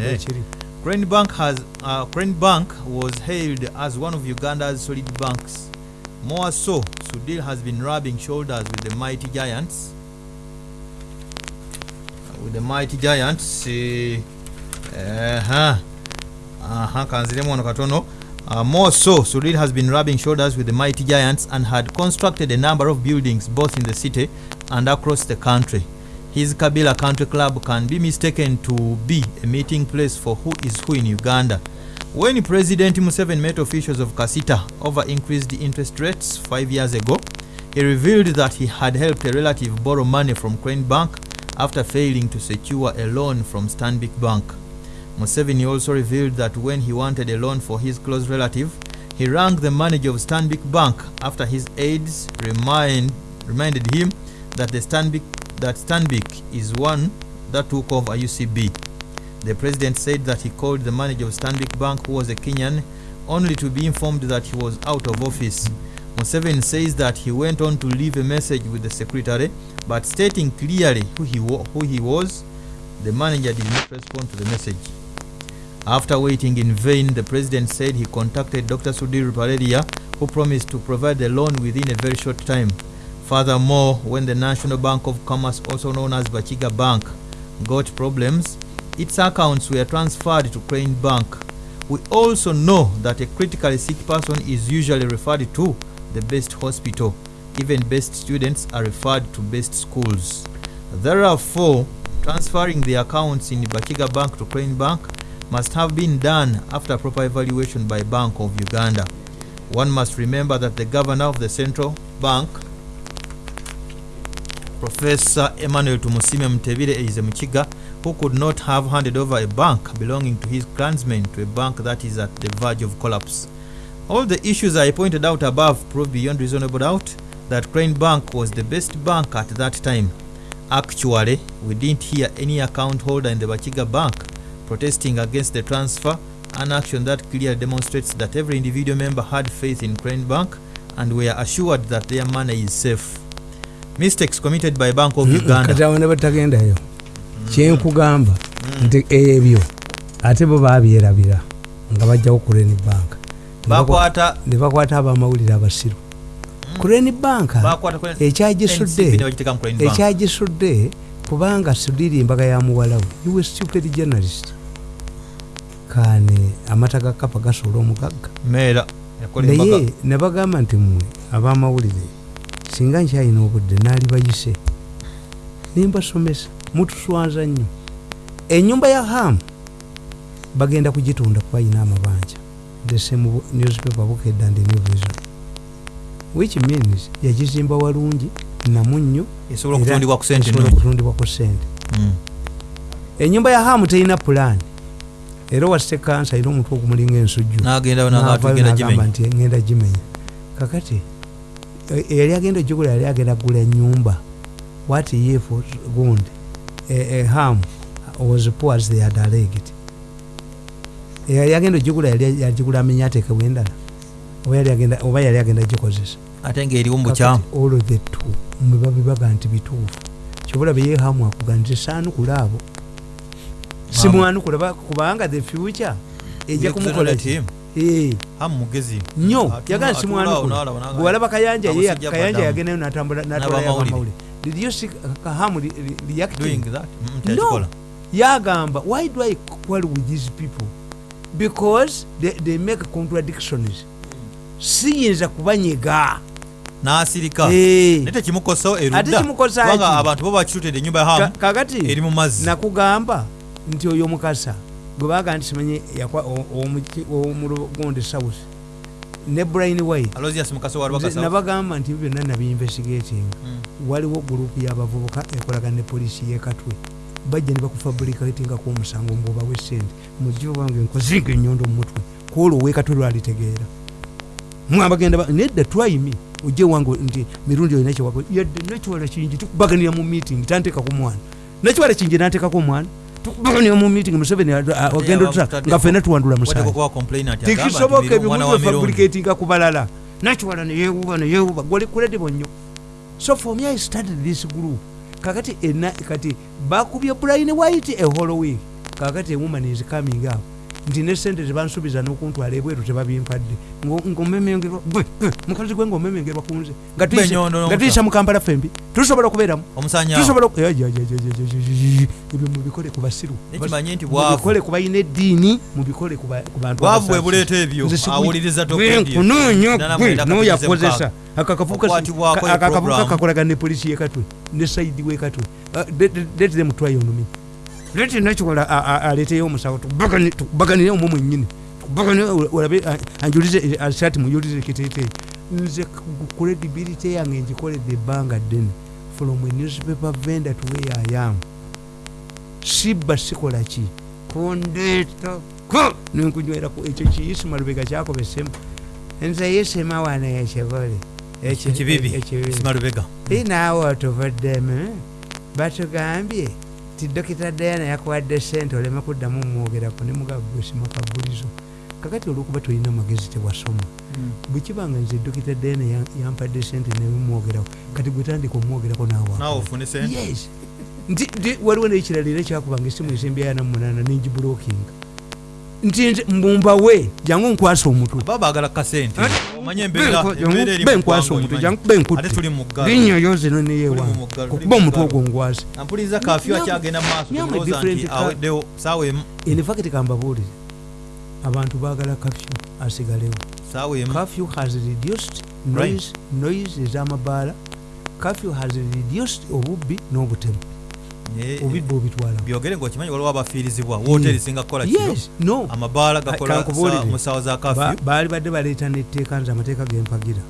Eh. ekiri Crane Bank has uh, Crane Bank was hailed as one of Uganda's solid banks. More so, Sudil has been rubbing shoulders with the mighty giants. With the mighty giants. Uh, uh-huh. Uh-huh. kanziremu wano katono. Uh, more so, Sudil has been rubbing shoulders with the mighty giants and had constructed a number of buildings both in the city and across the country. His Kabila Country Club can be mistaken to be a meeting place for who is who in Uganda. When President Museveni met officials of Kasita over increased interest rates five years ago, he revealed that he had helped a relative borrow money from Crane Bank after failing to secure a loan from Stanbic Bank. Museveni also revealed that when he wanted a loan for his close relative, he rang the manager of Stanbic Bank after his aides remind, reminded him that the Stanbic that Stanbic is one that took over UCB. The president said that he called the manager of Stanbic Bank, who was a Kenyan, only to be informed that he was out of office. Museveni says that he went on to leave a message with the secretary, but stating clearly who he, who he was, the manager did not respond to the message. After waiting in vain, the president said he contacted Dr. Sudhir Paredia, who promised to provide the loan within a very short time. Furthermore, when the National Bank of Commerce, also known as Bachiga Bank, got problems, its accounts were transferred to Crane Bank. We also know that a critically sick person is usually referred to the best hospital. Even best students are referred to best schools. Therefore, transferring the accounts in Bachiga Bank to Crane Bank must have been done after proper evaluation by Bank of Uganda. One must remember that the governor of the central bank, Professor Emmanuel Tumusime Mutebire is a Mukiga who could not have handed over a bank belonging to his clansmen to a bank that is at the verge of collapse. All the issues I pointed out above prove beyond reasonable doubt that Crane Bank was the best bank at that time. Actually, we didn't hear any account holder in the Bachiga Bank protesting against the transfer, an action that clearly demonstrates that every individual member had faith in Crane Bank and were assured that their money is safe. Mistakes committed by Bank of Uganda. kati awo ne batagendayo. Kyenkugamba nti ebyo ate bo babyerabira nga bajjawo kureni bank. Bakwata ne bakwata abamawulire abasiru. Kureni bank bakwata ku- NCB ne ekyagisudde kubanga sudiri embaga ya muwalawo iwe stupid journalist. Kane amata ga kapa gasobola omugagga. Naye nebagamba nti mmwe abamawulire singa nkyalina obudde naali bayise nimbasomesa mutuswaza nnyo. Enyumba ya hamu bagenda kugitunda kuba yina amabanja. The same newspaper bukedde and new vision which means yagizimba walungi namunnyo esobola era okutundibwa ku sente enyumba ya hamu terina pulaani era wasite kansa alina omutwe ogumulinga ensujju n'agamba nti ngenda gimenya. Kakati eyali agenda ogigula yali agenda kugula nyumba what if gundi ham was poor as they had alleged. Eyali agenda ogigula yali yagigula amenya ateekewo endala oba yali agenda- gikozesa. Ate ng'eriwo mu bukyamu. Kakati all of the two mwe babibaga nti bituufu. Kyobola beyehamu akuga nti saanukula abo. Simwanukula ba- kubanga the future ejja kumukola ki? Eh. hamu mugezi. Nnyo. Yagala bwewalaba kayanja kayanja yagendayo natambula natwalayo N'abamawulire. abamawulire did you see kahamu reacting that? Mm, tekikola. yagamba why do i quarrel with these people? Because they, they make contradictions. Siyinza kubanyega. N'asirika. Naye tekimukosawo erudda. Abantu bo bakitutedde ennyumba ya hamu kakati eri mu mazzi. nakugamba nti oyo mukasa gwe baga nti simanyi yakwa- o- omuki- omulugonde south ne brain white. Alosias mukasa wa Nze lubakasa nabagamba nti byonna nabiinvestigating Mm. waliwo gurupu y'abavubuka ekolagana ne polisi y'ekatwe bajja ne bakufabrikatingako omusango mbubawe sente mujjo wange nkozinga ennyondo mu mutwe kwolwo owekatwe lwalitegeera. Mwabagenda ba- nedda twayimi ojje wange nti mirundi olina kyewako yadde nekiwala kingi tukubaganira mu meeting tanteekako mwana. Nekiwala kingi nanteekako omwana mu meeting museveni ogenda otusa nga fena tuwandula musatekisoboka ebimu fabricatinga ku balala. Nakiwala neyewuba neyewuba gwali kuledibo nnyo so for me i started this group. Kakati ena kati bakubye brian white e a holoweek kakati a woman is coming up. nti ne sente tebansuubiza n'okuntwala ebweru tebabimpadde ngaomemengerwa mukazi gwe ngaomemengerwa kunze nga tuyisa mu kampala fembi tusobola okubeeramu ebyo mubikole ku basiru mubikole ku balina eddiini mubikole ku bantukunoonya akakavubuka kakolagana ne polisi yekatwe ne saidi wekatwe let them try on me leti nakiwola aleeteyo omusawo? Tukubagani- tukubaganire omwo mwennyini. Olabe anjulize asati muyulize kiteeteeyi. Nze credibility yange ngikoledde ebbanga ddene. From a newspaper vendor to where I am. Sibba sikola ki? Kundeeta ko! Nenkunywera ku ekyo kiyisima lubega kyakobesemu. Nze yisima wano ekibole Eki- kibibi ekibibi. inaawe otuvuddemu batugambye ti dokita dayana yakuwadde sente oleme kuddamu mwogerako ne mugagwesima kabulizo kakati olwokuba tolina magezi tewasoma bwekibanga nze dokita dayana ya- yampadde sente nemumwogerako kati gwetandika omwogerako yes. Nti waliwo nekirala era kyakubanga esimu esembeyana munana nengibulokinga nti mbumbawe jangu nkwasa omutwe baba baagala kasente. Ati, omanye embeera embeera eri benkwasa omutwe jangu benkutte ggalo. Linnyoyo zino tuli okuba mu omutwe ogwo ngwasi ampuliriza kafyu akyagenda mu maaso different nti aweddewo saawa emu. Infacti kambabuulire. Abantu baagala kafyu asigalewo. Saawa emu. Kafyu has reduced noise, noise ez'amabaala. Kafyu has reduced obubbi n'obutemu Obubbi obitwala byogere ngaokimanyi waliwo abafiirizibwa wooteri singa kukola kino. No. Amabaala gakola mu ssaawa za kafyu baali badde baleeta n'etteeka nze amateeka gempagira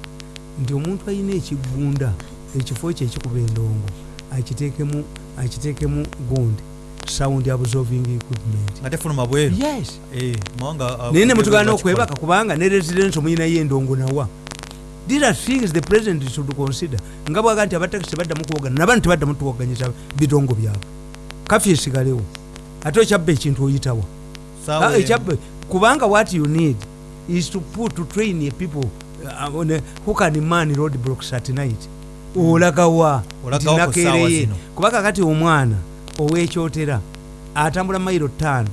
nti omuntu alina ekigunda ekifo kye ekikuba endongo akiteekemu akiteekemu gundi sound absorbing equipment. Nga tefuluma bweru. Yes. Eh, uh, naye ne mutugana okwebaka kubanga ne residence omuyinayo endongo nawa these are things the president should consider. Nga bwaga nti abatakisi baddamu kuwogana nabani tebaddamu tuwoganyisa bitongo byabwe. Kafyu esigalewo. Ate okyabba ekintu oyitawa Ah, ekyabba kubanga what you need is to put to train a people uh, on a, who can man road blocks at night. Olagawa Olagawa ku ssaawa zino. kuba kakati omwana owekyotera atambula mayiro ttaano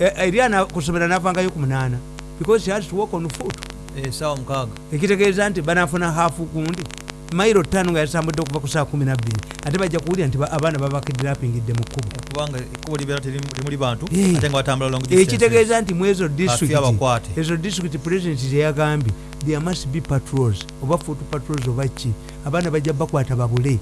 E- eri ana kusomera navangayo ku munaana because he has to walk on foot Saawa mukaaga ekitegeeza nti banafuna hafu gundi mayiro ttaano nga yasambudde okuva ku saa kumi nabbiri ate bajja kuwulira nti ba- abaana babakidnapingidde mu kkubo kubanga ekkubo libeera teri- temuli bantu Eh. ate nga batambula long distances. ekitegeeza nti mwezo abakwate ezo district president teyagambye there must be patrols oba foot patrols oba ki abaana bajja bakwata babule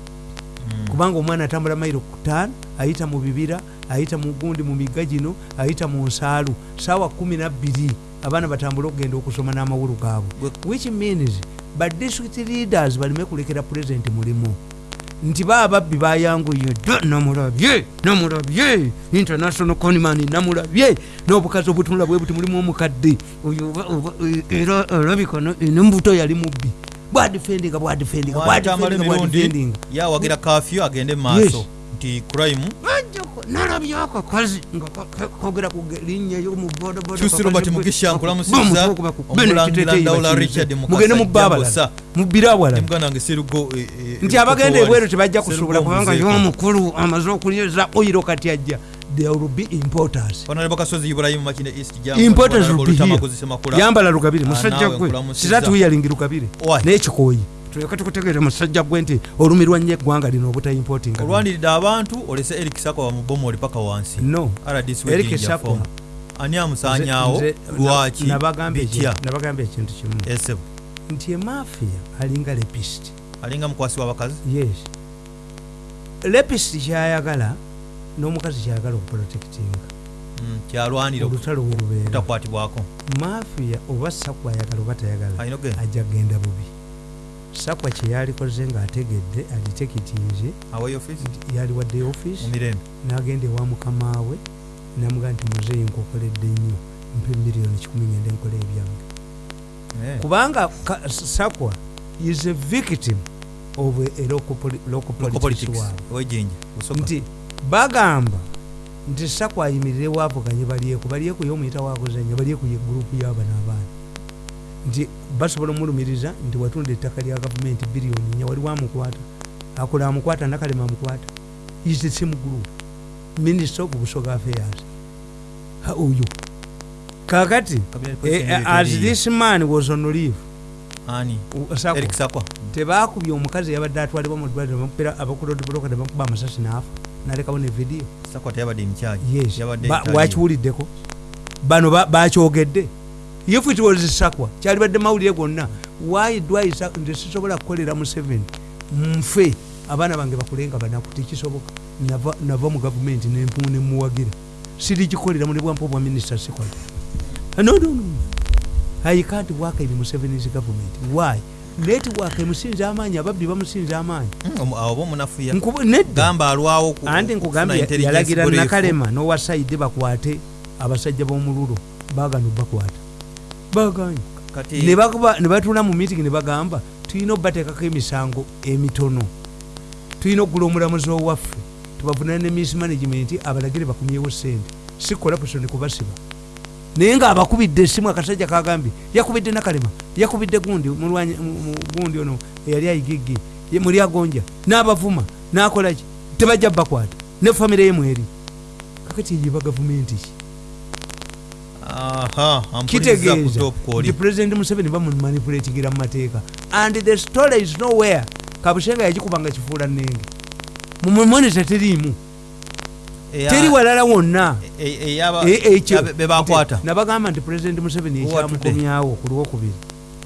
Mm. kubanga omwana atambula mayiro kutaano ayita mu bibira ayita mu gundi mu migga gino ayita mu nsaalu saawa kumi nabbiri abaana batambule okugenda okusoma n'amawulu gaabwe. Which means ba district leaders baleme kulekera president mulimu. Nti baababbi bayanguye dda namulabye namulabye international conman namulabye n'obukazi obutunula bwe buti mulimu omukadde oyo era alabika no- nembuto yali mubbi. Bwadifendinga bwadifendinga bwadifendinga yawagira kafyu agende mu maaso. Nti crime nalabyako kogera ku linnya ey'omu boodaboodakyusi robert mugisha nkulamusiza omulangira ndawula richard mugende mubbaabala mubbire awala muganda wange sirugo eh, eh, nti abagenda ebweru tebajja kusuubula kubanga y'omukulu amaze okuliza oyiro kati ajja. There will be importers. Honorable kasozi ibrahim makine east jamba importers will be here. Yambala lugabire musajja ah, gwe. sizatu yalingi lugabire n'ekikoyi tulyoke tukutegeere musajja gwe nti olumirwa nnyo eggwanga lino obutayimpotinga olwaniridde abantu olese eric sakowa mubomoli paka wansi. No. Eric sakowa ani amusaanyaawo? Lwaki? nabagamba ekintu kimu. Nti emafiya alinga lepist alinga mukwasi w'abakazi yes. Lepist kyayagala n'omukazi kyayagala okuprotectinga. Hmm, Kyalwaniraolutalo welubeera mafiya oba saku ayagala oba tayagala ajja kgenda bubi. sakwa kyeyalikoze ng'ategedde agitekitinze yaliwadde office n'agenda ewa mukamaawe namugaa nti muzeeyi nkokoledde nnyo mpe miliyoni kikumi ngenda enkola ebyange. Kubanga sakwa is a victim of a local politics nti bagamba nti sakwa ayimirirewaapo kanye balyeku balyeku yomuyita wakuzanya balyeku ye gurupu y'abana abaana nti basobola omulumiriza nti watunda ettaka lya gavumenti biliyoni nya waliwo amukwata. Akola amukwata nakalema amukwata is the same group. Minister of busoga affairs. Oyo. Kakati eh, as this man was on leave. Tebakubye omukazi yabadde atwalibwa mu ddwaliro bamupira abakulodibloka nebakuba amasasi naafa nalekawo ne vidiyo wakiwuliddeko? Bano ba- bakyogedde if it was sakwa kyalibadde mawulire gonna why dwaisa nti sisobola kukolera mu 7 nfe abaana bange bakulenga banaku tekisoboka. Nava mu gavumenti nemuwagira sirikikolera muli bwampa obwa minisita sikola no no no. I can't work in museveni's government. Why? Network emusinze amaanyi ababbi bamusinze amaanyi. Mm, kufuna nkugambye yalagira nakalema nowa saidi bakwate abasajja b'omululu bagana bakwata baganya. Kati ne batuula mu meeting ne bagamba tulina obateekako emisango emitono. Tulina okugula omulamuzi owaffe. Tubavunane ne miss management abalagire bakumyewo sente si corruption kubasiba. Naye ngaabakubidde esimu akasajja kagambye yakubidde nakalema yakubidde gundi gundi ono eyali ayigiggi ye- muli agonja n'abavuma n'akolaki tebajja bakwata. Ne famire ye mweri. Kakati eyiba gavumenti ki kitegeeza. nti president museveni bamumanipulatingira mu mateeka. And the story is nowhere. Kabushenga yagikubanga kifuula nenge mumumonita teriimu teri walala wonna. E- e- E- ekyo nabagamba nti president museveni ekyamukomyawo ku lwokubiri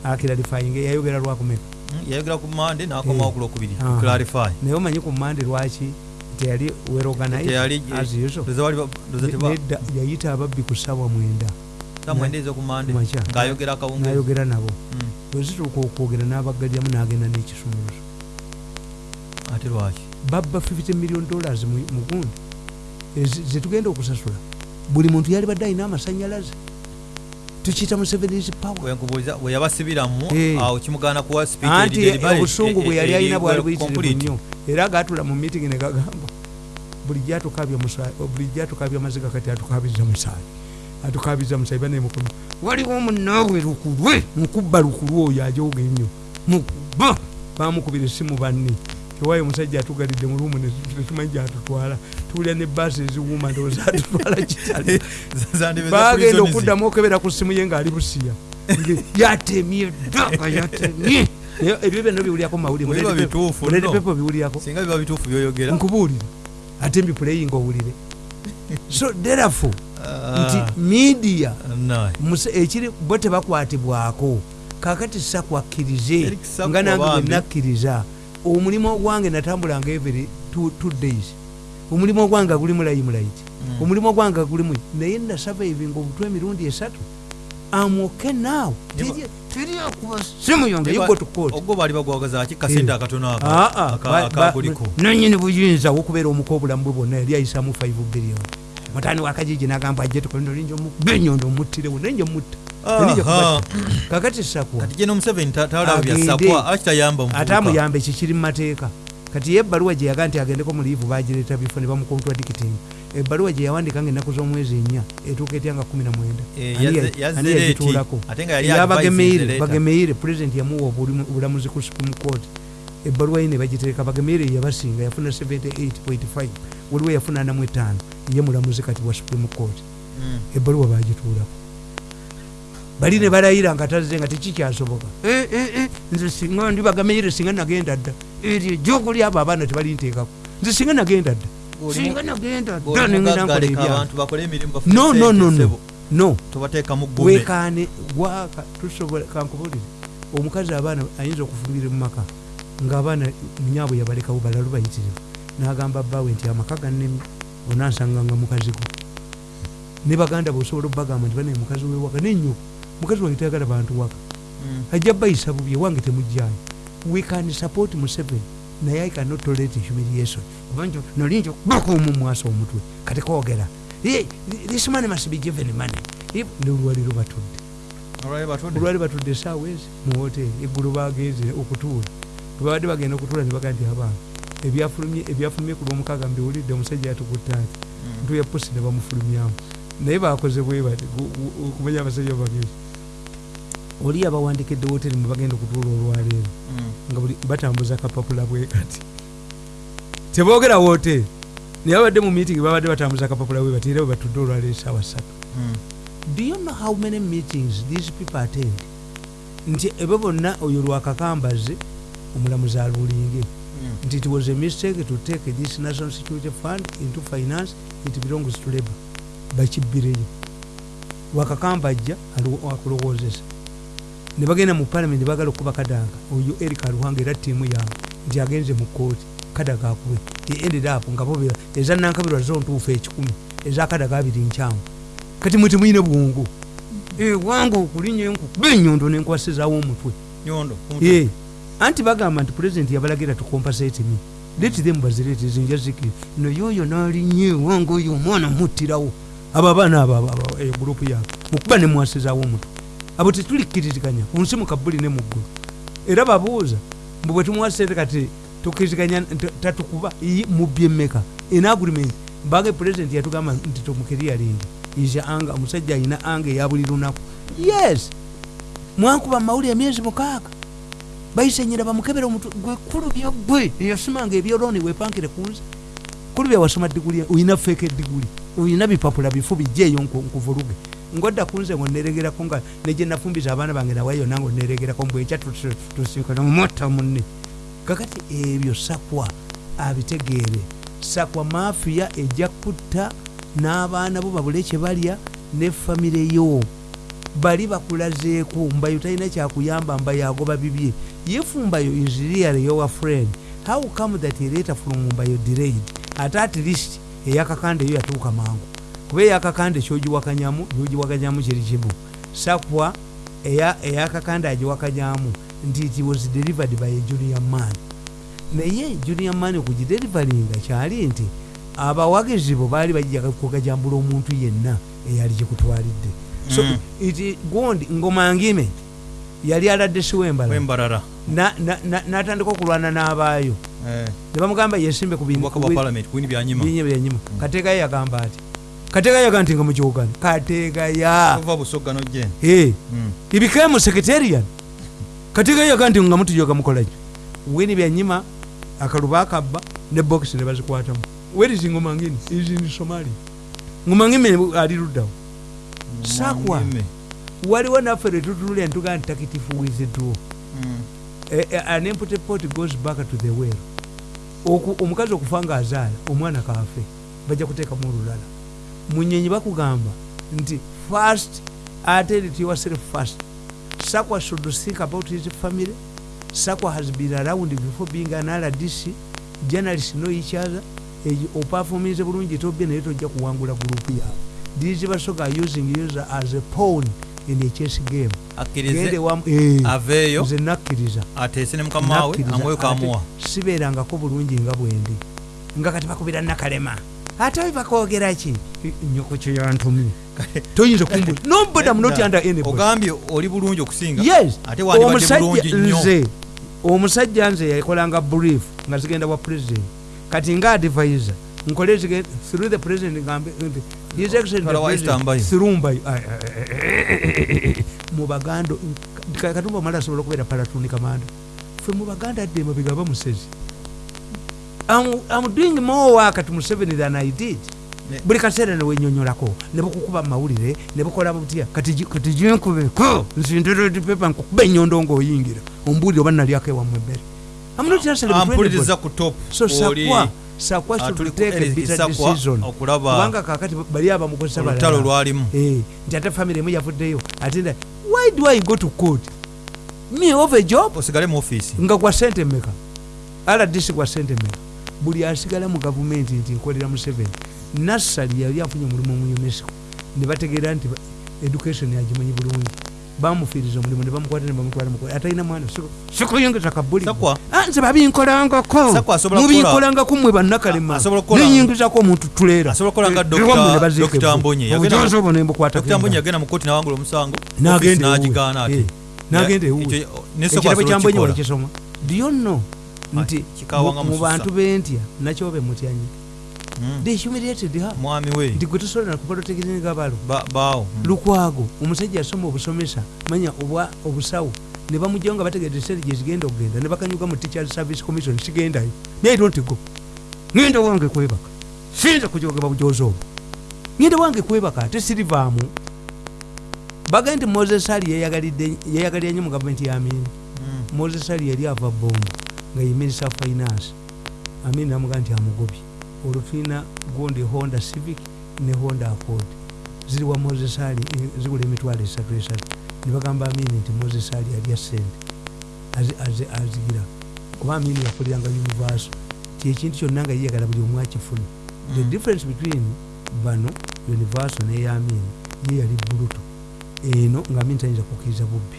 akiralifying yayogera lwakumeka Mm, yayogera ku mande n'akomawo Eh. ku lwokubiri Aha. clarify. Naye omanyi ku mande lwaki teyali weroganaye Teyali- as usual. Ndoza wali ba- ndoza teba- nedda yayita ababbi ku ssaawa mwenda ng'ayogera nabo. Mm, bwezituuka okwogera n'abaggalyamu n'agenda n'ekisumuluzo. Ate lwaki? Babba 50 million dollars mu gundi. Ezi- zetugenda okusasula. Buli muntu yali badde alina amasanyalaze. Tukiyita musevenis power. Wenkubuuliza bwe yabasibiramu Eh. awo kimugaana kuwa anti obusungu bwe yali eri- alina bwali eri- buyitirivu nnyo era agaatula mu meeting ne gagamba buli gyatukabya buli gyatukabya amaziga kati atukabiza musaayi atukabiza musaayi banemukono waliwo munaawe lukulwe nkubba lukulwe oyo ajoga ennyo mukuba bamukubira essimu banne. Ewayo omusajja atugalidde mu lumu netumanyi gyatutwala tuwulira ne baasi eziwuuma ndowooza atutwala kitale. Bagenda okuddamu okebera ku ssimu ye ng'ali busiya yatemye ddaka yatemye Naye ebyo byonna biwulyako mu mawulire Bwe biba Red Pepper- bituufu Red nno. Pepper biwulyako singa biba bituufu byoyogera nkubuulira ate mbipuleyinga owulire so therefore Ah, nti muse- ekiri bo tebakwatibwako kakati sakwakkirize nga nange bwenakkiriza omulimu ogwange natambulanga every two, two days. Omulimu ogwange gulimu layimulaiti Mm. omulimu ogwange gulimu naye nasavaivinga obutwa emirundi esatu amoke naawe Niba- teri akuba simu yonge yugo tukooti ogwo baali bagwagazaaki kasente akatono ako Ah, ah, aka- akaguliko nanyini buyinza wokubeera omuka obulamu bwe bwonna yali ayisamu 5 billion. Mutani wakajiji nagamba ajje tukolindolinja omukuba enyondo omuttirewo nenje mutta kakati sakwa kati gye nomuseveni talaba byasakwa akitayamba ate amuyamba ekyo kiri mu mateeka. Kati ye ebbaluwa gye yaga nti agendeko mu liivu bagireeta bifo ne bamukontradicting ebbaluwa gye yawandika nga ennaku z'omwezi ennya etuuka etya nga 19 Eh, Ani yazze- ya- yazze ani leeti. yagituulako Ate nga yali yabagemeire bagemeire pulezidenti yamuwa obulamuzi ku supreme court. Ebbaluwa ye ne bagitereka bagemeire yabasinga yafuna 78.5 waliwo yafuna anamu etaano ye mulamuzi kati wa supreme court. Mm. ebbaluwa bagituulako. Bali ne balayira nga tazze nga tekikyasoboka. Eh, eh, eh, nze singa ndi bagemeire singa nagenda dda. Eryo ejjokuli abo abaana tebalinteekako. Nze singa nagenda dda singa nagenda. Dda nengenda nkola ebyange no no no no. no. Wekaane gwaka tusobola kankubulire omukazi abaana ayinza okufumira mu maka ngaabaana munyaabwe yabalekawo balalu bayitirivu. N'agamba bbaawe nti amaka gannemye onansanganga mukazi gwe ne baganda bweosobola obbagamba nti banaye mukazi wewaka nenyo mukazi wange tayagala bantu waka. Mm. ajja bayisa bubi ewange temujjayo we can support museveni naye i cannot tolerate humiliation obanjo nolinjo baka omumwasa omutwe. Kati kwogera. "Eh, this man must be given money. Nolwaliro batudde. Olwali batudde. esaawa ezi mu hoteri eggulu bagenze okutuula. Bwebabadde bagenda okutuula ne baga nti abaana ebyafulumye ku lwomukaaga mbiwulidde omusajja yatukutte ati Mm. ntu ya pusi ne bamufulumyamu. Naye bakoze bwe bati okumanya abasajja bagenzi oli abawandikidde hoteri mwe bagenda okutuula olwaleero Mm. nga batambuza kapapula bwe kati. Teboogera hoteri naye babadde mu meeting babadde batambuza akapapula we bati era bwe batudde olwala esaawa ssatu Mm. do you know how many meetings these people attend? Nti ebo bonna oyo lwakakambaze omulamuzi alulinge Mm. nti it was a mistake to take this national security fund into finance it belongs to labor bakibbireyo wakakambajja alu- akulowozesa ne bagenda mu palamenti bagala okuba kadaga. Oyo erika aluhanga era tiimu yange nti agenze mu kooti kadaga akube He ended up nga bobera eza nankabirwa zo ntuufu ekikumi. Eza kadaga abiri nkyamu. Kati mwe temuyina bwongo. Eh, wange okulinya enkukuba enyondo nenkwasizawo omutwe. Eh, anti bagamba nti pulezidenti yabalagira tukompasate me. Let them zikiri no yoyo nalinye wange oyo omwana muttirawo abo abaana abo abo- abo, eyo gurupu yaabwe mukuba nemwasizawo omutwe abo tetulikkiriziganya ku nsi mukabbuli ne muggulu era babuuza mbu bwe tumuwasete kati tukkiriziganya tatukuba iyi mubye mmeka in agreement mbage pulezidenti yatugamba nti tomukeriyalingi isya anga omusajja ayina anga eya buli lunaku. Yes! Mwankuba mawulire emyezi mukaaga. Bayisenyera bamukebera omutwe gwe kulubya gwe eyasimanga ebyoloni wepankire kunzi kulubya wasoma diguli oyina feeka ediguli oyina bipapula bifu bijjeeyo nku- nkuvuluge ngodda kunze ngo neregerako nga neje nafumbiza abaana bange nawayo nange neregerako mbweca tusikana mumota munne. Kakati ebyo sakwa abitegeere. Sakwa mafiya ejja kutta n'abaana bo babule kye balya ne famire yo. Bali bakulazeeko mbayo talina kyakuyamba mbayo agoba bibye yefumbayo is really your friend. How come that later from mbayo delayed? Ate at least eyakakande eyo yatuuka mangu kuba eyakakande kyogiwakanyamu yogiwakanyamu kiri kimu sakwa eya- eyakakande agiwakanyamu nti it was delivered by a junior man naye junior man okugidelivaringa kyali nti abawagizi bo baali bajja kugajambula omuntu yenna eyali kikutwalidde so Mm. iti gundi ngomangime yali aladde siwembala wembalala. Na- na- na- n'atandika okulwana n'abaayo. Eh, ne bamugamba yesimbe ku byanyima. Kateekayo yagamba ati yagamba nti nga nojjen Eh, he became secretarian. Yagamba nti nga mutujoga mukolaki wini byanyima akaluba akabba ne bokisi ne bazikwatamu. Where is ngomangini is in somalia ngomangime ali luddawo Sakwa. waliwo naffe lwetutunulya ntugaa nti takitifu withdraw Eh, eh, an empty pot goes back to the well. Omukazi okufa nga azaala omwana kaafe bajja kuteekamu olulala munyonyi bakugamba nti first ate rit yourself first. Sakwa should think about his family. Sakwa has been around before being an rdc journalist know each other. Eyo opafominze bulungi tobye naye tojja kuwangula gurupu yawe these basoga using you as a pawn in a chess game. Wamu eh, aveeyo nze nakkiriza ateese ne mukama we ate kamuwa sibeerangako bulungi nga bwendi. Nga kati bakubira nakalema ate we bakwogera ki? Nyoko kyo yantumye toyinza under any body. ogambye oli bulungi okusinga? Yes. Ate wandibadde bulungi omusajja nze omusajja nze yakolanga brief nga zigenda wa president. Kati nga advisor nkole zige- through the president ngambe nti his Mbayo. through Mbayo. Mu baganda Ka- katumba mala asobola okubeera palatuni kamanda fe mu baganda adde mabega bamusezi I'm, I'm doing more work at Museveni than I did. Buli kaseera newenyonyolako ne bukukuba mawulire ne bukola butya kati ginkubeko nzindiredpepa nkukuba enyondo ngaoyingira ombuulire oba nalyako ewamu emmere I'm not just between ampuliriza everybody. ku top so oli sakwa sakwa ah, kakati bali abamukozesa olutalo balala lwalimu. Eh, nti ate family emu yavuddeyo ate nda why do i go to court? Me of a job? Nga gwa sente mmeka. Rdc gwa sente mmeka buli asigala mu gavumenti nti nkolera museveni nassali yali afunye omulimu mu unesco. Ne bategeera nti education agimanyi bulungi. Bamufiiriza omulimu ne bamukwata ne bamutwala mukola atalina mwana siku- sikuyingiza kabuli. Ah, nze babinkolangako. Mubinkolangako mmwe bannakalema neyingizako omuntu tuleera asobola kukola nga Eh. Yagenda- Obujoozi obwo ne mbukwata dr mbonyi yagenda mu kooti nawangula omusango N'agenda ewuwe. n'agigaana ate n'agenda ewuwe. Ekyo- ne Sakwa ekirabo asobola kyambonye okukikola. wakisoma do you know nti mu- bantu bentya Mm. humiliated her. Mwami we. Nti gwe tosobola kuprotekitinga balo. Ba- baawo Mm. lukwago omusajja yasoma obusomesa manya obwa obusawo ne bamugjawo nga bategedde sente gyezigenda okugenda ne bakanyuga mu teachers service commission sigendayo naye don't go ngenda wange kwebaka siyinza kujogeba bujozi obwo. Ngende wange kwebaka ate sirivaamu nti moses ali yeyagalidde- yeyagalira nnyo mu gavumenti ya amini Mm. moses ali yali ava bombo nga ye minister of finance. Amini namuga nti amugobye. Olwo tulina gundi honda civic ne honda accord. Ziri wa moses ali eh, zigula emitwalo esatu esatu. Ne bagamba amini nti moses ali alya sente azi- azi- azigira. Kuba amini yakoliranga universal kyekintu kyonna nga yeyagala buli omu akifuna. The Mm. difference between bano universal neyamini ye yali buluto eno nga mini tayinza kukkiriza bubbi.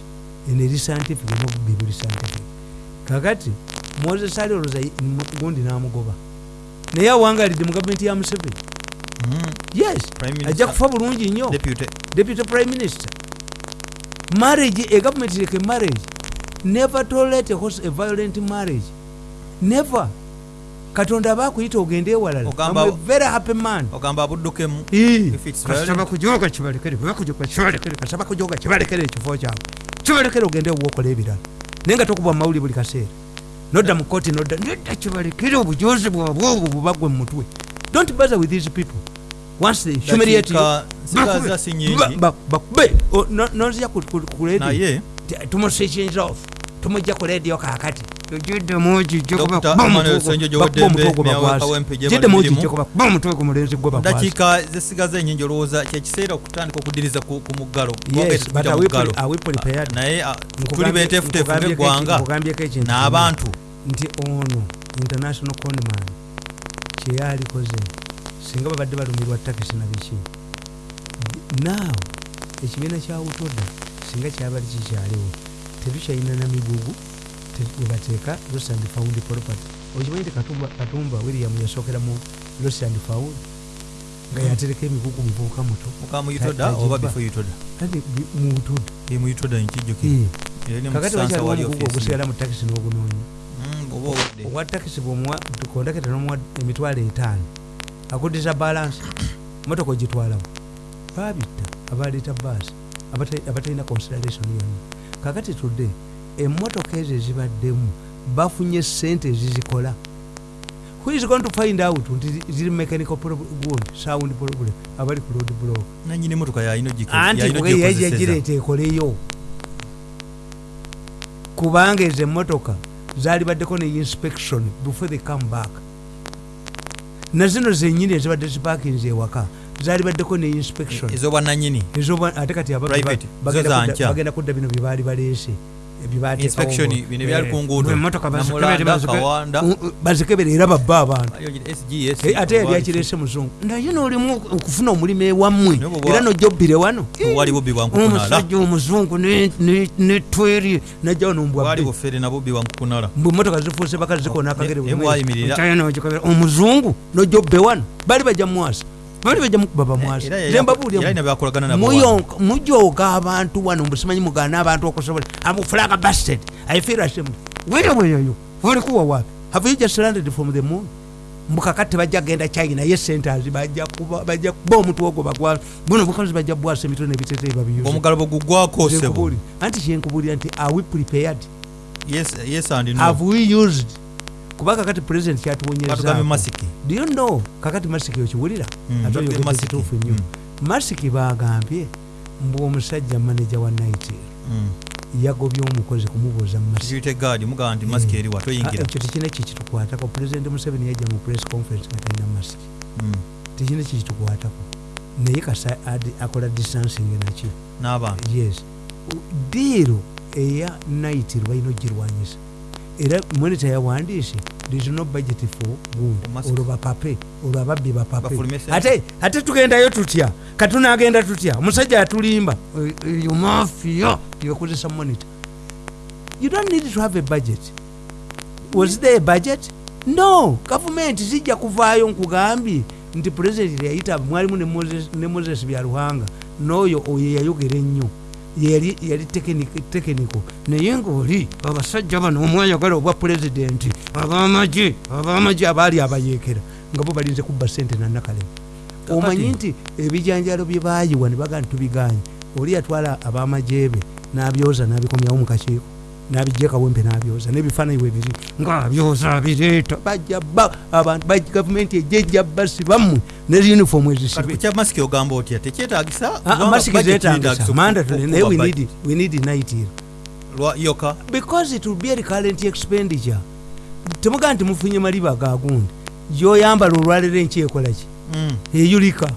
Eno eri scientific nobubbi buli scientific. Kakati moses ali olwoza gundi namugoba. Naye awangalidde mu gavumenti ya museveni. Mm. yes Prime Minister. ajja kufa bulungi nnyo. Deputy. deputy prime minister. Marriage a government like a marriage. Never tolerate a, violent marriage. Never. Katonda aba akuyita ogende ewalala. Very happy man. Ogamba abuddukemu. Kasaba violent. kujoga kibalekere? Kasaba kujoga kibalekere? Ekifo kyabwe. Kibalekere ogende wokola ebirala. Naye nga tokuba mawuli buli kaseera nodda mu kooti nodda nedda kibalekere obujozi bwabwe obwo bubagwe mu mutwe. Don't bother with these people. Once they humiliate you bakube O, no- nozija ku- ku ku radio. Naye? Tumuswitching off. Tumujja ku radio kakati Bali mirimu. omutwe ku mulenzi bakwasa dakiika zisigaza ennyingi olowooza kyekiseera okutandika okudiriza ku muggalo prepared? naye ah, tuli beteefuteefu kimu. n'abantu. Nti ono international conman kyeyalikoze singa babadde balumirwa takisi na biki. Naawe ekibiina kya utoda singa kyabali kikyaliwo tetukyalina na migugu webateeka lost and found property okimanyi nti Katumba- william yasookera mu lost and found nga yatereka emigugu muvubuka muto. Mukamuyitoda Ta- oba tajiba. bifo yutoda? Ati mu utoda emuyitoda nkijjukire Era ne mu kakati Kisansa wakyaliwo wali omugugu offisi. ogusigala mu takisi n'ogunoonya owa takisi bwomuwa kondaketa nomuwa emitwalo etaano. Akuddiza balansi motoka ogitwalawo. Babitta abaleeta baasi abata- abatalina consideration yonna. Kakati tudde emmotoka ezo ezibaddemu bafunye sente ezizikola. Who is going to find out nti zi- ziri mechanical good sound problem abali ku road block? Nanyini motoka yalina ogiko- anti yalina kuge ogyekozeseza. yagireeta ekoleyo. Kubanga ezo emmotoka zaali baddeko ne inspection before they come back. Na zino zenyini ezibadde zipakinze ewaka zaali baddeko ne inspection. Ez'obwannanyini Ezoba- ate kati aba- Private, bagenda zo za kudda- nkya. bagenda kudda bino byebaali baleese eh, bazikebere, era babba abantu. Eh, ate yali akireese muzungu. Naye nolimu okufuna omulimu ewammwe. Era nojobbire wano. omusajja omuzungu ne- ne- netweri najjawo wali nombwabbe bufere na bubbi bwa nkukunala. Mbwe emotoka zifuuse bakazi zikona akagere bwayimirira. omuzungu nojobbe wano. Bali bajja mwasa bali bajja mukuba wano. mujooga abantu wano mbusimanyi mugaana abantu okusobola. Amufulaga basted i feel ashamed. Weyo weyoyo olikuwa wapi have you just landed from the moon? Mbukakati bajja genda china. Ye centers bajja kuba bajja kuba omutwe ogwo bagwa buno bukazi bajja bwasa emitwe nebiteteyi babiyuza omugalo bwe gugwako sebo. Anti kyenkubulira nti are we prepared? Yes yes and no. Have we used kuba kakati president katugambe kyatuwonyeza masiki. Do you know kakati masiki okiwulira ate tugambye oyogedde Masiki. kituufu nnyo masiki bagambye mbu omusajja manaja wa nitel Mm. yagobye omukozi kumubuuza mu masiki. Security guard mugamba nti masiki eri wa toyingira. Ekyo tekina kikitukwatako president museveni yajja mu press conference nga talina masiki. Tekina kikitukwatako naye kasa akola distancing n'abantu. Yes. Diiro eya nitel balina ogirwanyisa era monita yawandiise there is no budget for Masiki. olwo bapape olwo ababbi bapape ate ate tugendayo tutya? Katunagenda tutya? Omusajja atulimba. Eyo mafiya yebakozesa monita you don't need to have a budget. Was there a budget? No. Gavumenti zijja kuvaayo nkugambye nti pulezidenti yayita mwalimu ne moses byaluhanga. N'oyo oyo yayogera ennyo yali tekiniko naye ngaoli abasajja bano omwayagala obwa pulezidenti abamagye abamagye abaali abayeekera nga bo balinze kubba sente nanakalema omanyi nti ebijanjalo bye baayiwa ne bagaa ntitubiganye oli yatwala abamagye be n'abyoza n'abikomyawo mu kakiiko nabijja kawempe nabyoza nebifaananyi webiri ngaabyoza bireeta bajja ba abantu ba gavumenti ejjejja basi bammwe ne uniform kati ezisibe kukya masiki ogamba otya? Tekyetagisa Ah, masiki zetagisa mandatory naye we need- we need night yoka? Because it will be a recurrent expenditure. Temugaa nti mufunye maliba gagundi gyoyambala olwaliro enkyekolaki Mm. eyulika.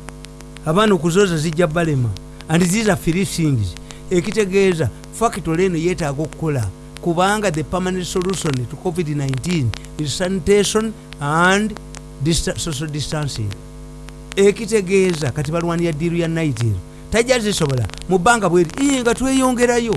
Abaana okuzoza zijja balema. And these are free things. Ekitegeeza factory eno yeetaaga okukola kubanga the permanent solution to covid-19 is sanitation and dista social distancing. Ekitegeeza kati balwanira diiru ya naitiro tajja zisobola mu bbanga bweri "Ii, nga tweyongerayo.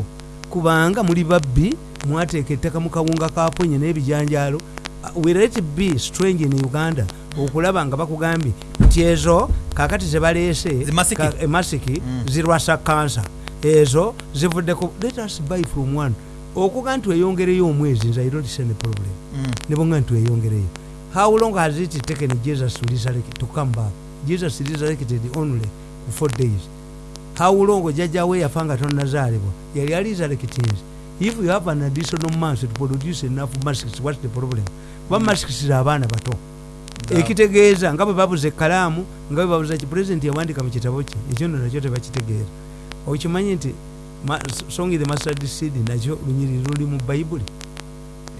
Kubanga muli babbi mwateeka ettaka mu kawunga kaponye n'ebijanjaalo. Uh, will it be strange in uganda okulaba nga bakugambye nti ezo kakati zebaleese Zi masiki. ka- e Mm. zirwasa kansa ezo zivuddeko let us buy from one okuga nti weyongereyo omwezi nze i don't see any problem. Mm. nebonga nti weyongereyo how long has it taken jesus to, resurrect, to come back? Jesus resurrected only for days. How long? Jajjawe yafa nga tonazaalibwa yali aliresurrectinze if you have an additional month to produce enough masks what's the problem? Kuba masks za abaana bato. Ekitegeeza nga bwe babuza ekalaamu nga bwe babuza pulezidenti yawandika mu kitabo kye ekyo nno nakyo tebakitegeera okimanyi nti songi the mustard seed nakyo lunyiri luli mu bayibuli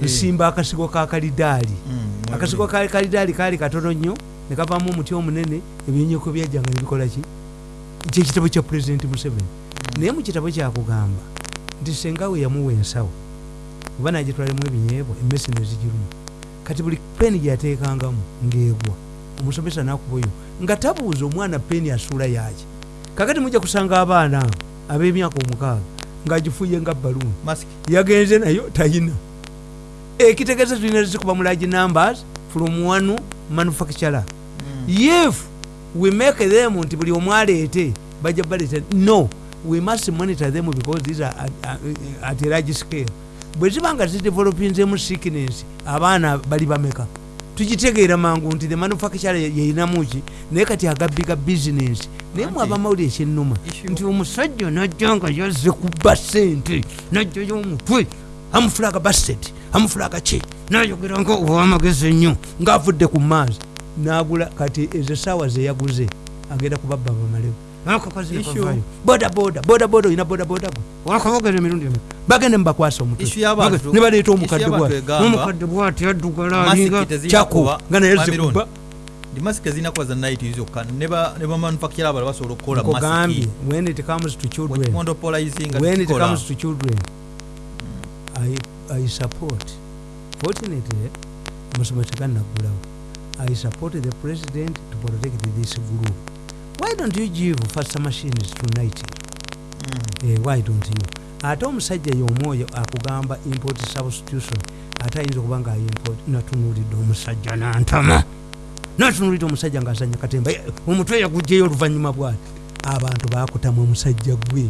nsimba akasigo ka kalidaali Mm. akasigo ka kalidaali kaali katono nnyo ne kavaamu omuti omunene ebyonyeko byajjanga nebikola ki? Kyekitabo kya pulezidenti museveni. Naye mu kitabo kyakugamba nti sengawe yamuwa ensawo oba nagitwalemu ebinyeebwa emmesi nezigirumu kati buli peeni gyateekangamu ng'egwa omusomesa nakubayo nga tabuuza omwana peeni asuula yaki kakati mujja kusanga abaana abo ab'emyaka omukaaga ng'agifuye nga baluuni yagenze nayo tayina. Ekitegeeza tulina zikuba mu large numbers from one manufacturer. If we make them nti buli omu aleete bajja baleeta no we must monitor them because these are at, at a large scale. Bwe ziba nga zidevelopinzemu sickness abaana bali bameka. Tugitegeera mangu nti the manufacturer yeyinamuki naye kati agabiga business naye mwe ekyenuma issue- nti omusajja najja nga yazze kuba sente najjayo omutwe amufulaga baset amufulaga ki nayogera nga owamagezi ennyo ngaavudde ku maazi. Nagula kati ezo esaawa zeyaguze agenda kubabba bamalewo Issue- bodaboda bodaboda olina bodaboda wakabogera emirundi emi bagende mubakwasa omutwe. Ne baleeta omukadde bwati egamba, n'omukadde bwati addugala alinga tezirina kyako kuba nga naye Babylon. Masiki ezirina kuba za naiti zokka ne ba ne bamanufacture abala basobola okukola nkugambye masiki. When it comes to children. Monopolizinga when it tukikola. comes to children I, I support. Fortunately omusomo tegannaggulawo I support the president to protect this group why don't you give faster machines tonight Mm. eh, why don't you? Ate omusajja y'omwoyo akugamba import substitution ate ayinza okuba nga import natunuulidde omusajja nantama natunuulidde omusajja ngaazanya katemba Eh, omutwe yagugjeyo oluvannyuma bwati abantu bakutamwa omusajja gwe.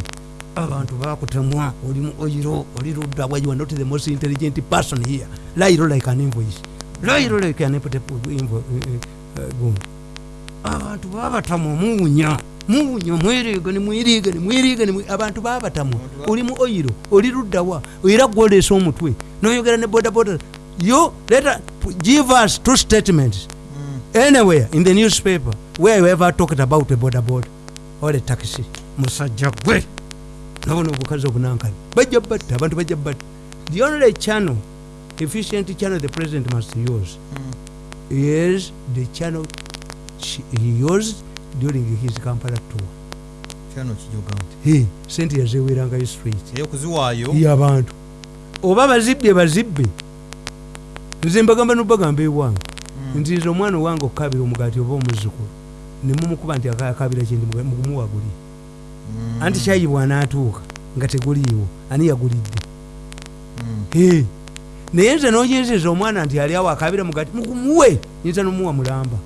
Abantu bakutamwa oli mu oyiro oli ludda wa you are not the most intelligent person here? Lairo like an invoice. Lairo like an invo- invo- eh, eh, gundi abantu babatamwa muwunya muwunya mweriga nemweriga nemweriga nemwe- abantu babatamwa oli mu oyiro oli luddawa era gwoleesa omutwe noyogera ne bodaboda yo leta give us two statements. Anywhere in the newspaper where you ever talked about a bodaboda or a taxi. Musajja gwe nabona obukazi obunankani bajja batta abantu bajja batta the only channel efficient channel the president must use Mm. is the channel ch- he used during his kampala tour. Sente yazewerangayo straight eyokuziwaayo yabantu oba bazibbe bazibbe nze mbagamba nobagamba ewange Nze omwana owange okukabira omugaati oba omuzukulu nemumukuba nti akabira kyendi mugumuwaguli Mm. anti kyayi bwanaatuuka nga teguliiwo ani yagulidde? Mm. Naye nze noyezeza omwana nti ali awo akabira mugaati mugumuwe nyinza nomuwa mulamba.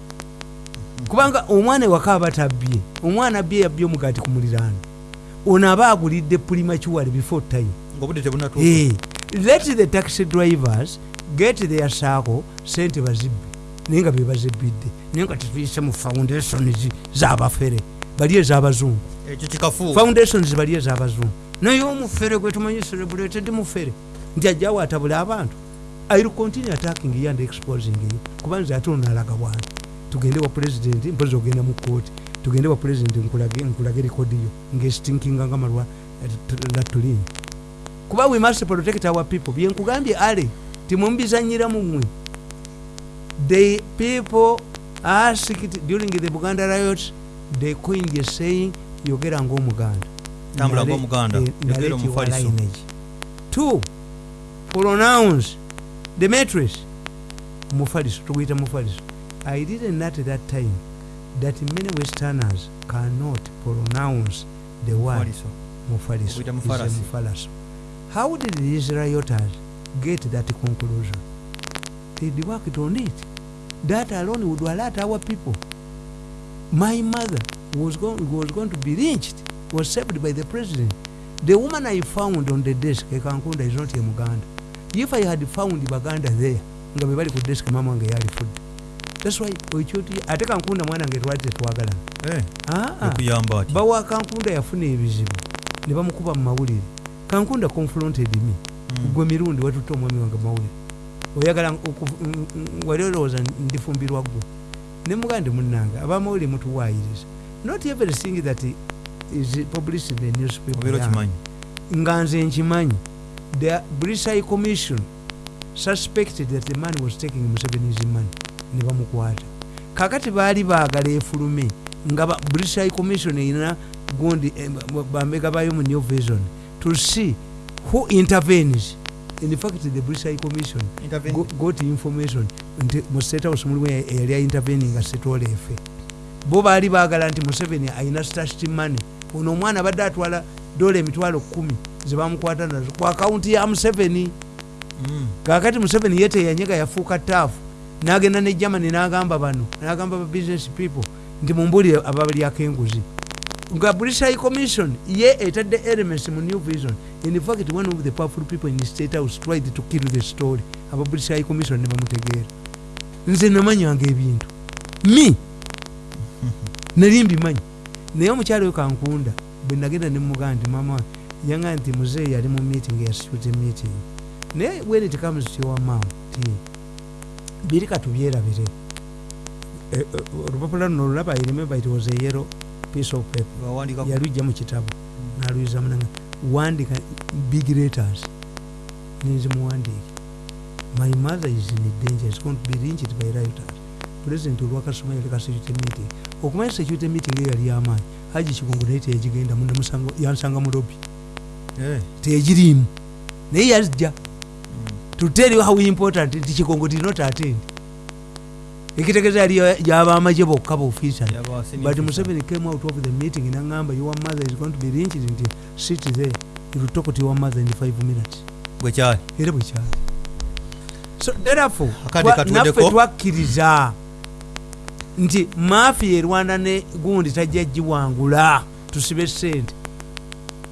Kubanga omwana ewaka aba tabbye omwana abbye yabbye omugaati ku muliraano. Ono aba agulidde pulimakiwale before time. Let the taxi drivers get their saako sente bazibbe naye nga bebazibbidde naye nga tetuyise mu foundations zabafere. Bali ez'abazungu foundations bali ez'abazungu naye omufere gwe tumanyi celebrated mufere nti ajjawo atabule abantu. Ill continue attacking you and exposing you kuba nze ate onalaga bwanti tugende wa president mpozi ogenda mu kooti tugende wa president nkulage nkulage rekodiyo ngestinkinga nga malwa latulini kuba we must protect our people. Byenkugambye ale timumubizanyira mumwe the people asked during the buganda riot they coined a saying yogera ngaomuganda Tambula eh, yogera narrate your omufaliso. lineage. two pronounce the matrix. Mufaliso tuguyita mufaliso. I didn't at that time that many westerners cannot pronounce the word Mufaliso. mufaliso. Okuyita is a mufalasi. mufalaso. How did the israelites get that conclusion? They worked on it that alone would alert our people. My mother was going, was going to be lynched was saved by the president. The woman i found on the desk ekankunda is not a muganda if i had found baganda there nga bwe bali ku desk mama wange yalifudde thats why okyoti ate kankunda mwana nge twali tetwagalana Eh, bawa kankunda yafuna ebizibu ne bamukuba mu mawulire. Kankunda confronted me. Mm. gwe mirundi watutte omwami wange mawulire oyagala mm, mm, wali olowooza ndifumbirwa ggwe ne mugande munnange abamawulire mutuwaayiriza not everything that is published in the newspaper nga nze nkimanyi the british high commission suspected that the man was taking museveni's money ne bamukwata kakati baali baagala efulume nga british high commission erina gundi eh, ba- bambega bayo mu new vision to see who intervenes in fact the british high commission go- got information nti mu state house mulimu eya- eyali intervening nga setola efe bo baali baagala nti museveni alina stashed money. Ono omwana abadde atwala dola emitwalo kumi zebamukwata nazo ku akawunti ya museveni. Mm. kakati museveni ye teyanyega yafuuka taafu n'agenda ne germany n'agamba bano n'agamba ba business people nti mumbulire ababalyako enguzi nga british high commission ye etadde elements mu new vision. In fact one of the powerful people in the state house tried to kill the story. Aba british high commission ne bamutegeera. Nze namanyanga ebintu. Mi! Nali mbimanyi. Naye omukyalo we kankunda bwe nagenda ne mugaa nti mama yanga nti muzeeyi yali mu meeting yasitute meeting. Naye when it comes to your mom ti biri katubyerabire Eh, eh, olupapula luno olulaba i remember it was a yellow piece of paper. Yalujja mu kitabu naluyiza munanga wandika big letters nenzimuwandiike my mother is in danger is going to be lynched by rioters. President olwakasoma yali kasecurity meeting. Okumanya security meeting eyo yali yamaanyi haji kigongo naye teyagigenda yansanga mu lobi Eh. teyagiriimu. Naye yazijja Mm. to tell you how important nti kigongo did not attend ekitegeeza yali yabamaje bokka senior but museveni came out of the meeting nangamba your mother is going to be lynched nti sit there. You will talk to your mother in five minutes. Bwe kyali? Era bwekyali so therefore naffe twakkiriza nti mafiya erwana ne gundi tajja giwangula tusibe sente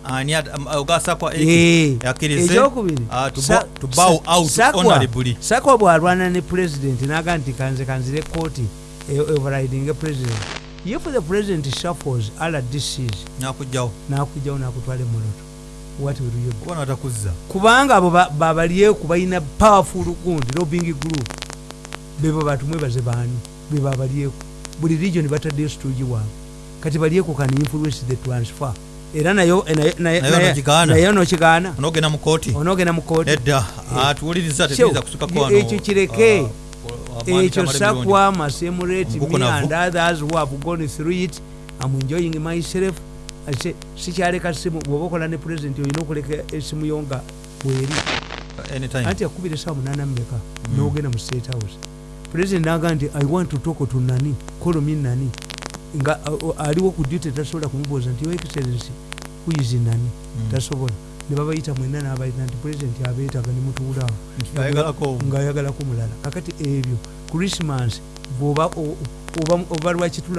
ani am- ogasakwa Eh, yakkirize. ekyokubiri. Ah, Sakwa- bwalwana ne president naga nti kanze kanzire kooti overriding president. If the president shuffles rdcs nakugjawo nakujjawo nakutwala emoloto natakuzza kubanga abo ba- babalyeku balina powerful gundi lobbying group bebo batumwebaze baani bebabalyeku buli region bataddeyo situgi waabwe. Kati balyeku kan influence the transfer era nayo- nokigaana. onogenda mu kooti edda tuwuliriza So, tetuyinza kusukako wano. ekyo kireke. ah, ekyo sakwa masemurate me and others who have gone through it am enjoying myself. Ate sikyaleka simu bwoba okola ne president olina okuleka esimu yo nga bweri. Anytime. anti yakubira esawa munana mumeka nogenda mu state house. President naga nti i want to talk to nani. Kolomi nani nga uh, aliwo ku duty tasobola kumubuuza nti excellency is nani Mm. tasobola ne babayita mwena nabayita nti president abeetaga ne mutuulaawo Ayagalako. ngaayagalako mulala kakati ebyo christmas oba lwakitula